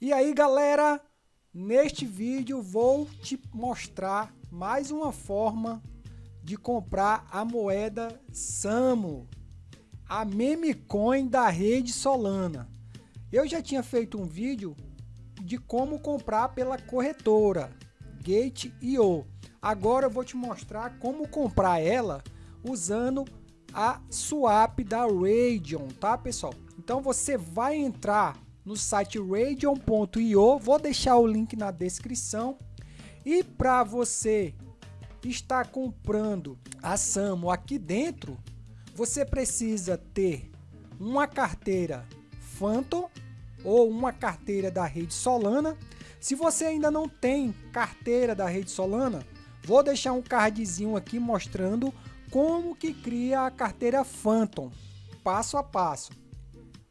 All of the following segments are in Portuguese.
E aí galera, neste vídeo vou te mostrar mais uma forma de comprar a moeda SAMO, a meme coin da rede Solana. Eu já tinha feito um vídeo de como comprar pela corretora Gate.io. Agora eu vou te mostrar como comprar ela usando a swap da Radeon, tá pessoal? Então você vai entrar no site radeon.io, vou deixar o link na descrição. E para você estar comprando a Samo aqui dentro, você precisa ter uma carteira Phantom ou uma carteira da rede Solana. Se você ainda não tem carteira da rede Solana, vou deixar um cardzinho aqui mostrando como que cria a carteira Phantom, passo a passo.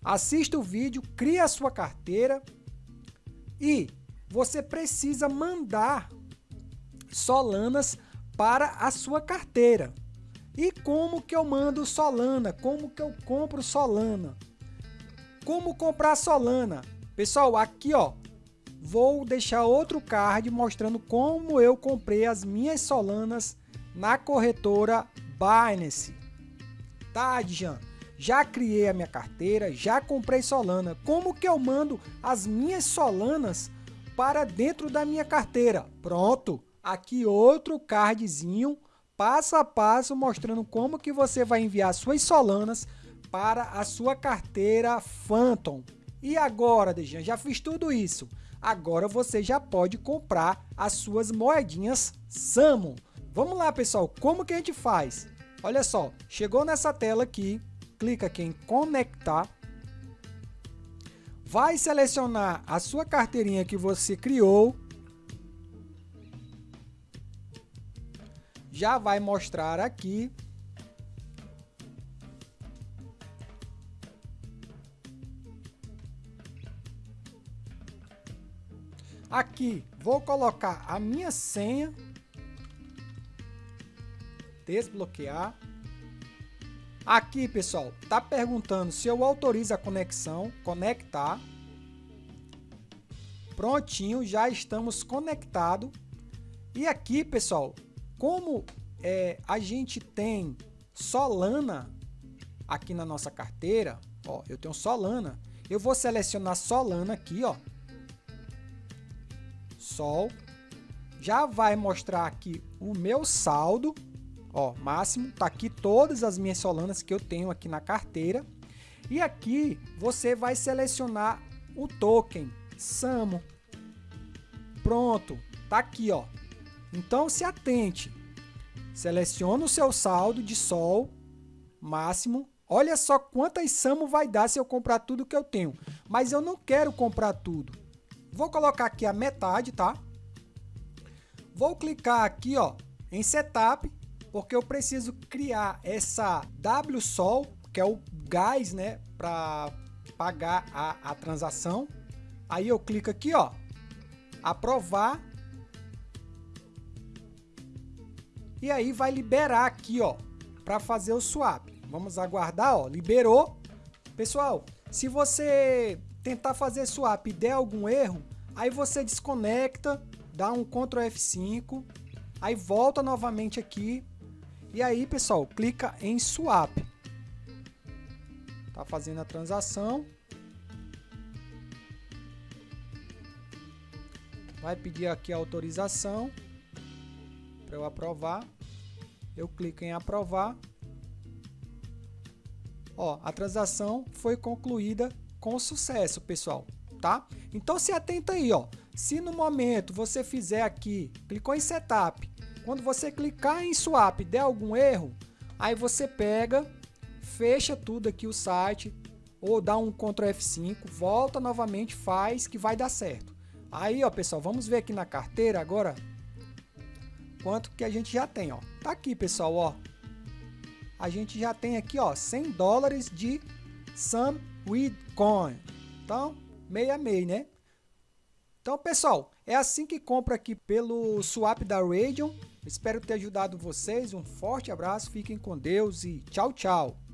Assista o vídeo, cria a sua carteira e você precisa mandar Solanas para a sua carteira. E como que eu mando Solana? Como que eu compro Solana? Como comprar Solana? Pessoal, aqui ó, vou deixar outro card mostrando como eu comprei as minhas Solanas na corretora Binance. Tá, Djan? Já criei a minha carteira, já comprei Solana. Como que eu mando as minhas Solanas para dentro da minha carteira? Pronto, aqui outro cardzinho, passo a passo, mostrando como que você vai enviar suas Solanas para a sua carteira Phantom. E agora, Dejan, já fiz tudo isso. Agora você já pode comprar as suas moedinhas Samo. Vamos lá, pessoal, como que a gente faz? Olha só, chegou nessa tela aqui, clica aqui em conectar, vai selecionar a sua carteirinha que você criou, já vai mostrar aqui Aqui vou colocar a minha senha desbloquear. Aqui, pessoal, tá perguntando se eu autorizo a conexão, conectar. Prontinho, já estamos conectados. E aqui, pessoal, como é, a gente tem Solana aqui na nossa carteira, ó, eu tenho Solana, eu vou selecionar Solana aqui, ó, Sol, já vai mostrar aqui o meu saldo, Ó, máximo, tá aqui todas as minhas solanas que eu tenho aqui na carteira. E aqui você vai selecionar o token SAMO. Pronto, tá aqui, ó. Então se atente. Seleciona o seu saldo de sol máximo. Olha só quantas SAMO vai dar se eu comprar tudo que eu tenho. Mas eu não quero comprar tudo. Vou colocar aqui a metade, tá? Vou clicar aqui, ó, em Setup porque eu preciso criar essa WSOL, que é o gás, né, para pagar a, a transação. Aí eu clico aqui, ó, aprovar. E aí vai liberar aqui, ó, para fazer o swap. Vamos aguardar, ó, liberou. Pessoal, se você tentar fazer swap e der algum erro, aí você desconecta, dá um Ctrl F5, aí volta novamente aqui e aí, pessoal, clica em Swap. Tá fazendo a transação. Vai pedir aqui a autorização para eu aprovar. Eu clico em aprovar. Ó, a transação foi concluída com sucesso, pessoal, tá? Então se atenta aí, ó. Se no momento você fizer aqui, clicou em setup, quando você clicar em swap der algum erro, aí você pega, fecha tudo aqui o site, ou dá um Ctrl F5, volta novamente, faz que vai dar certo. Aí, ó, pessoal, vamos ver aqui na carteira agora quanto que a gente já tem, ó. Tá aqui, pessoal, ó. A gente já tem aqui, ó, 100 dólares de Sam Coin. Então, meia meia, né? Então, pessoal, é assim que compra aqui pelo swap da Radeon. Espero ter ajudado vocês. Um forte abraço, fiquem com Deus e tchau, tchau.